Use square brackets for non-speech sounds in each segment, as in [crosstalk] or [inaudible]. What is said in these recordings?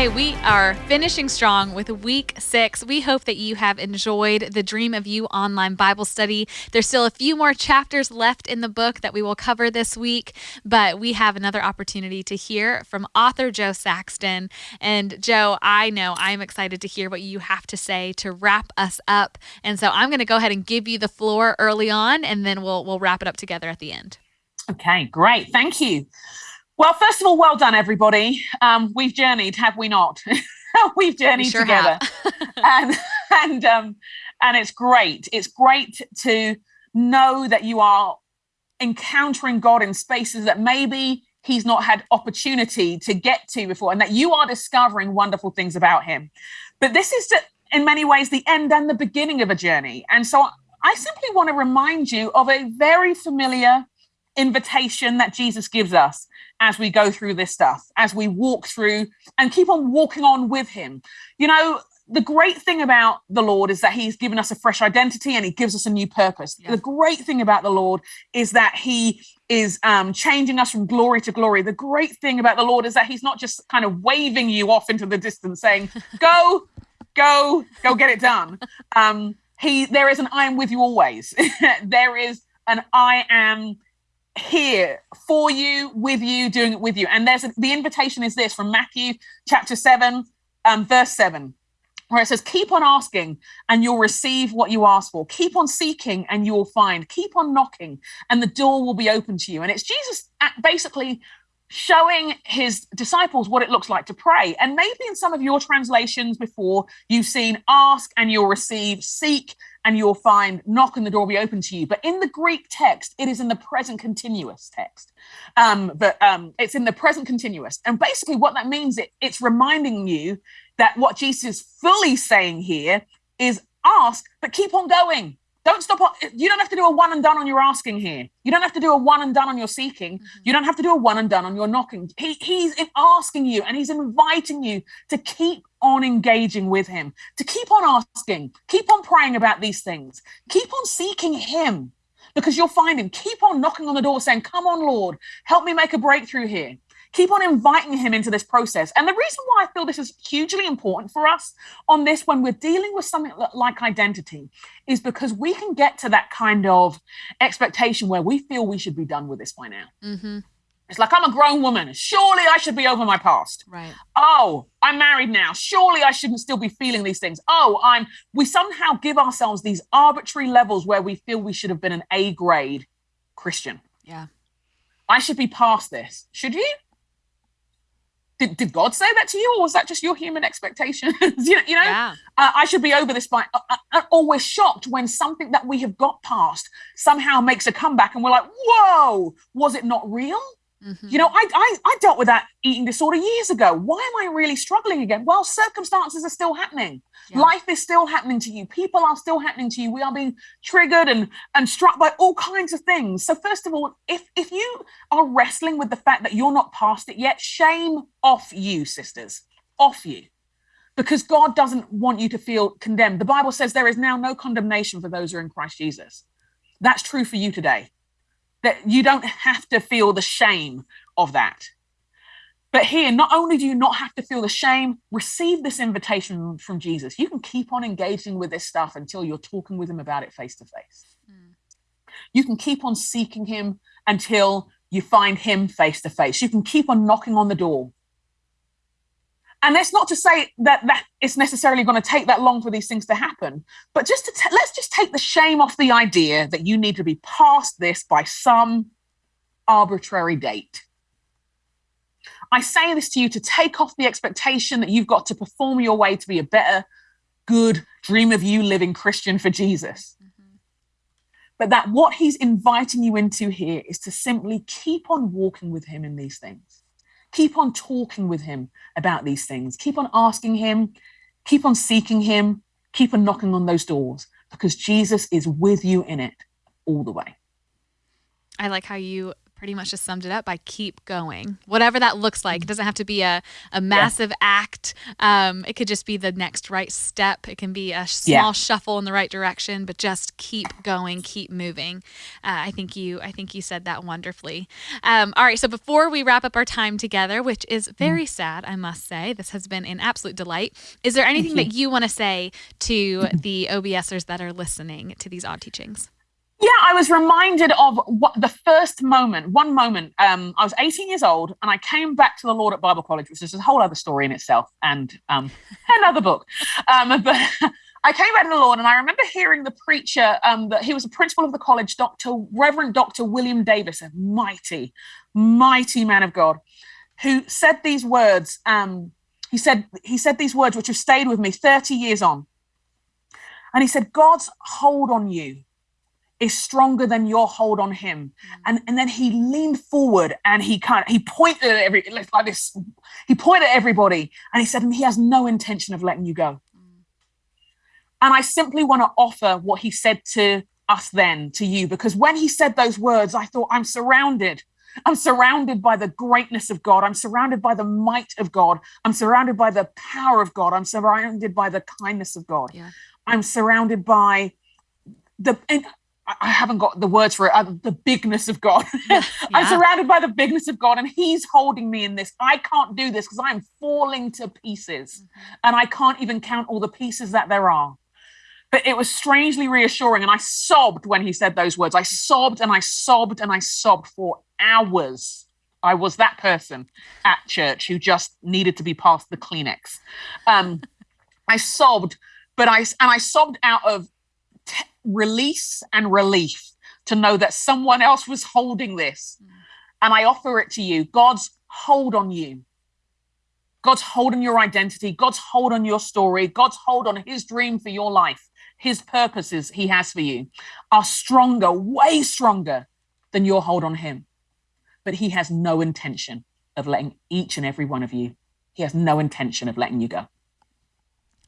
Hey, we are finishing strong with week six. We hope that you have enjoyed the Dream of You online Bible study. There's still a few more chapters left in the book that we will cover this week, but we have another opportunity to hear from author Jo Saxton. And Jo, I know I'm excited to hear what you have to say to wrap us up. And so I'm going to go ahead and give you the floor early on, and then we'll we'll wrap it up together at the end. Okay, great. Thank you. Well, first of all, well done, everybody. Um, we've journeyed, have we not? [laughs] we've journeyed we sure together, [laughs] and and um, and it's great. It's great to know that you are encountering God in spaces that maybe He's not had opportunity to get to before, and that you are discovering wonderful things about Him. But this is, in many ways, the end and the beginning of a journey. And so, I simply want to remind you of a very familiar invitation that Jesus gives us as we go through this stuff, as we walk through and keep on walking on with Him. You know, the great thing about the Lord is that He's given us a fresh identity and He gives us a new purpose. The great thing about the Lord is that He is um, changing us from glory to glory. The great thing about the Lord is that He's not just kind of waving you off into the distance saying, [laughs] go, go, go get it done. Um, he, there is an I am with you always. [laughs] there is an I am here for you, with you, doing it with you. And there's a, the invitation is this from Matthew chapter 7, um, verse 7, where it says, Keep on asking and you'll receive what you ask for. Keep on seeking and you will find. Keep on knocking and the door will be open to you. And it's Jesus basically showing his disciples what it looks like to pray. And maybe in some of your translations before, you've seen ask and you'll receive, seek and you'll find knock and the door will be open to you. But in the Greek text, it is in the present continuous text. Um, but um, it's in the present continuous. And basically, what that means, it, it's reminding you that what Jesus is fully saying here is ask, but keep on going. Don't stop. You don't have to do a one and done on your asking here. You don't have to do a one and done on your seeking. Mm-hmm. You don't have to do a one and done on your knocking. He, he's asking you and he's inviting you to keep on engaging with him, to keep on asking, keep on praying about these things, keep on seeking him because you'll find him. Keep on knocking on the door saying, Come on, Lord, help me make a breakthrough here keep on inviting him into this process. And the reason why I feel this is hugely important for us on this when we're dealing with something like identity is because we can get to that kind of expectation where we feel we should be done with this by now. Mm-hmm. It's like, I'm a grown woman. Surely I should be over my past. Right. Oh, I'm married now. Surely I shouldn't still be feeling these things. Oh, I'm, we somehow give ourselves these arbitrary levels where we feel we should have been an A grade Christian. Yeah. I should be past this. Should you? Did, did God say that to you, or was that just your human expectations? [laughs] you know, you know yeah. uh, I should be over this by. Uh, uh, always shocked when something that we have got past somehow makes a comeback, and we're like, "Whoa, was it not real?" Mm-hmm. You know, I, I I dealt with that eating disorder years ago. Why am I really struggling again? Well, circumstances are still happening. Yeah. Life is still happening to you. People are still happening to you. We are being triggered and and struck by all kinds of things. So first of all, if if you are wrestling with the fact that you're not past it yet, shame off you, sisters, off you. Because God doesn't want you to feel condemned. The Bible says there is now no condemnation for those who are in Christ Jesus. That's true for you today that you don't have to feel the shame of that. But here, not only do you not have to feel the shame, receive this invitation from Jesus. You can keep on engaging with this stuff until you're talking with him about it face to face. Hmm. You can keep on seeking him until you find him face to face. You can keep on knocking on the door and that's not to say that that it's necessarily going to take that long for these things to happen but just to t- let's just take the shame off the idea that you need to be past this by some arbitrary date. I say this to you to take off the expectation that you've got to perform your way to be a better good dream of you living christian for jesus. Mm-hmm. but that what he's inviting you into here is to simply keep on walking with him in these things Keep on talking with him about these things. Keep on asking him. Keep on seeking him. Keep on knocking on those doors because Jesus is with you in it all the way. I like how you pretty much just summed it up by keep going. Whatever that looks like. It doesn't have to be a, a massive yeah. act. Um, it could just be the next right step. It can be a small yeah. shuffle in the right direction, but just keep going, keep moving. Uh, I think you I think you said that wonderfully. Um, all right, so before we wrap up our time together, which is mm. very sad, I must say, this has been an absolute delight. Is there anything that you want to say to the OBSers that are listening to these odd teachings? Yeah, I was reminded of what the first moment, one moment. Um, I was 18 years old and I came back to the Lord at Bible College, which is a whole other story in itself and um, [laughs] another book. Um, [laughs] but I came back to the Lord and I remember hearing the preacher, um, that he was a principal of the college, Dr. Reverend Dr. William Davis, a mighty, mighty man of God, who said these words. Um, he said, he said these words which have stayed with me 30 years on. And he said, God's hold on you is stronger than your hold on him. Mm. And, and then he leaned forward and he kind of, he pointed at every, like this, he pointed at everybody and he said, and he has no intention of letting you go. Mm. And I simply want to offer what he said to us then, to you, because when he said those words, I thought, I'm surrounded. I'm surrounded by the greatness of God. I'm surrounded by the might of God. I'm surrounded by the power of God. I'm surrounded by the kindness of God. Yeah. I'm surrounded by the, and I haven't got the words for it, uh, the bigness of God. [laughs] Yeah. I'm surrounded by the bigness of God, and He's holding me in this. I can't do this because I'm falling to pieces, mm-hmm. and I can't even count all the pieces that there are. But it was strangely reassuring, and I sobbed when He said those words. I sobbed and I sobbed and I sobbed for hours. I was that person at church who just needed to be passed the Kleenex. Um, [laughs] I sobbed, but I and I sobbed out of release and relief to know that someone else was holding this. Mm. And I offer it to you God's hold on you. God's hold on your identity, God's hold on your story, God's hold on his dream for your life, his purposes he has for you are stronger, way stronger than your hold on him. But he has no intention of letting each and every one of you, he has no intention of letting you go.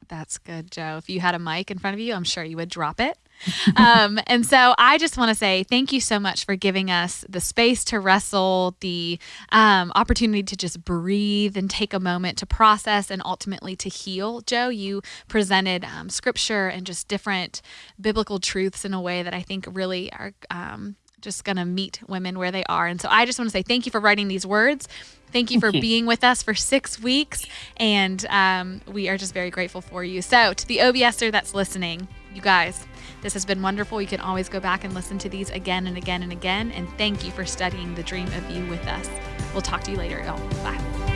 That's good, Jo. If you had a mic in front of you, I'm sure you would drop it [laughs] um, and so I just want to say thank you so much for giving us the space to wrestle, the um, opportunity to just breathe and take a moment to process and ultimately to heal. Jo, you presented um, scripture and just different biblical truths in a way that I think really are um, just going to meet women where they are. And so I just want to say thank you for writing these words. Thank you for thank you. being with us for six weeks. And um, we are just very grateful for you. So, to the OBSer that's listening, you guys, this has been wonderful. You can always go back and listen to these again and again and again. And thank you for studying the dream of you with us. We'll talk to you later, y'all. Bye.